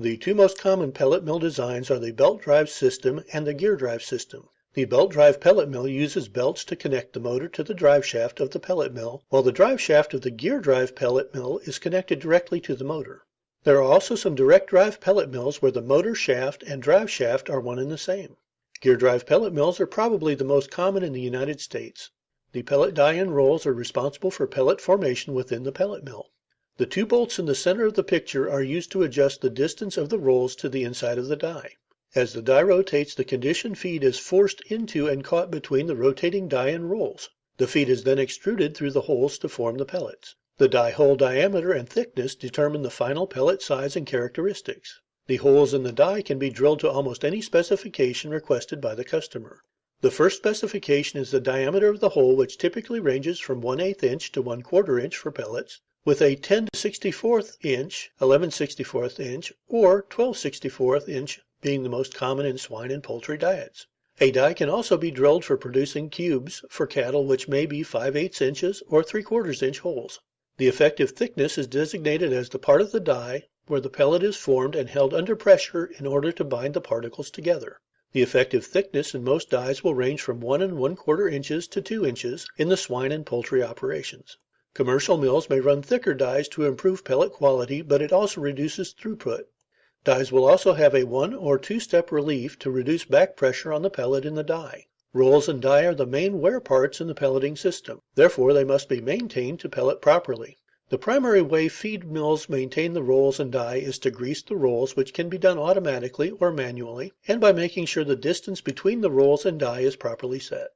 The two most common pellet mill designs are the belt drive system and the gear drive system. The belt drive pellet mill uses belts to connect the motor to the drive shaft of the pellet mill, while the drive shaft of the gear drive pellet mill is connected directly to the motor. There are also some direct drive pellet mills where the motor shaft and drive shaft are one and the same. Gear drive pellet mills are probably the most common in the United States. The pellet die and rolls are responsible for pellet formation within the pellet mill. The two bolts in the center of the picture are used to adjust the distance of the rolls to the inside of the die. As the die rotates, the conditioned feed is forced into and caught between the rotating die and rolls. The feed is then extruded through the holes to form the pellets. The die hole diameter and thickness determine the final pellet size and characteristics. The holes in the die can be drilled to almost any specification requested by the customer. The first specification is the diameter of the hole, which typically ranges from 1 8 inch to 1 4 inch for pellets, with a 10 64 inch, 11 64 inch, or 12 64 inch being the most common in swine and poultry diets. A die can also be drilled for producing cubes for cattle which may be 5 8 inches or 3 4 inch holes. The effective thickness is designated as the part of the die where the pellet is formed and held under pressure in order to bind the particles together. The effective thickness in most dies will range from 1 and 1 4 inches to 2 inches in the swine and poultry operations. Commercial mills may run thicker dies to improve pellet quality, but it also reduces throughput. Dies will also have a one or two step relief to reduce back pressure on the pellet in the die. Rolls and die are the main wear parts in the pelleting system, therefore they must be maintained to pellet properly. The primary way feed mills maintain the rolls and die is to grease the rolls, which can be done automatically or manually, and by making sure the distance between the rolls and die is properly set.